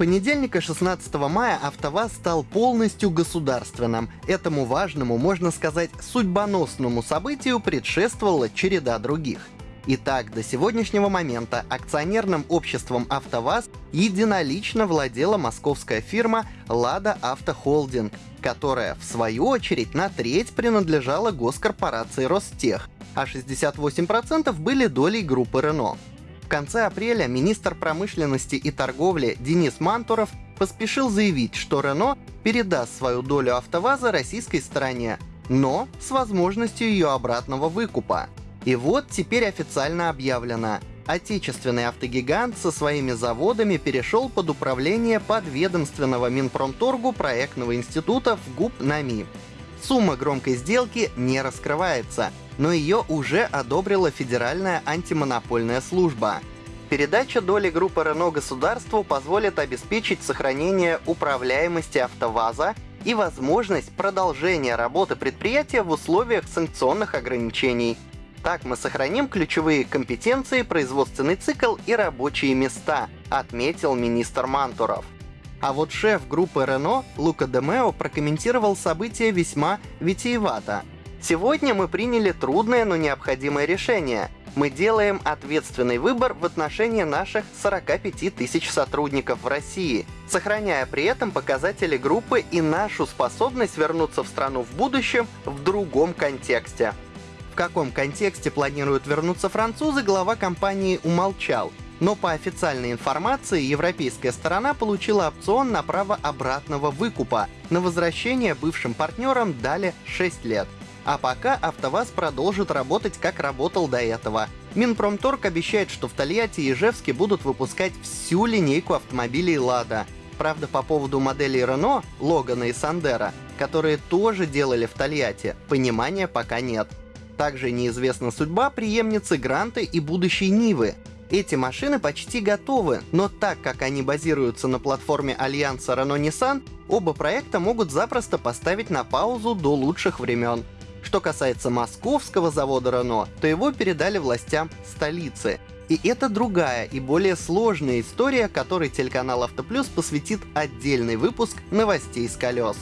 понедельника 16 мая АвтоВАЗ стал полностью государственным. Этому важному, можно сказать, судьбоносному событию предшествовала череда других. Итак, до сегодняшнего момента акционерным обществом АвтоВАЗ единолично владела московская фирма «Лада Автохолдинг», которая, в свою очередь, на треть принадлежала госкорпорации Ростех, а 68% были долей группы Рено конце апреля министр промышленности и торговли Денис Мантуров поспешил заявить, что Рено передаст свою долю АвтоВАЗа российской стороне, но с возможностью ее обратного выкупа. И вот теперь официально объявлено. Отечественный автогигант со своими заводами перешел под управление подведомственного Минпромторгу проектного института в ГУП НАМИ. Сумма громкой сделки не раскрывается, но ее уже одобрила Федеральная антимонопольная служба. Передача доли группы Renault государству позволит обеспечить сохранение управляемости АвтоВАЗа и возможность продолжения работы предприятия в условиях санкционных ограничений. Так мы сохраним ключевые компетенции, производственный цикл и рабочие места, отметил министр Мантуров. А вот шеф группы Renault Лука Демео прокомментировал события весьма витиевато. Сегодня мы приняли трудное, но необходимое решение. Мы делаем ответственный выбор в отношении наших 45 тысяч сотрудников в России, сохраняя при этом показатели группы и нашу способность вернуться в страну в будущем в другом контексте. В каком контексте планируют вернуться французы, глава компании умолчал, но по официальной информации европейская сторона получила опцион на право обратного выкупа. На возвращение бывшим партнерам дали 6 лет. А пока АвтоВАЗ продолжит работать, как работал до этого. Минпромторг обещает, что в Тольятти и Ижевске будут выпускать всю линейку автомобилей «Лада». Правда, по поводу моделей Renault, Логана и Сандера, которые тоже делали в Тольятти, понимания пока нет. Также неизвестна судьба преемницы Гранты и будущей Нивы, эти машины почти готовы, но так как они базируются на платформе Альянса Renault-Nissan, оба проекта могут запросто поставить на паузу до лучших времен. Что касается московского завода Renault, то его передали властям столицы. И это другая и более сложная история, которой телеканал Автоплюс посвятит отдельный выпуск новостей с колес.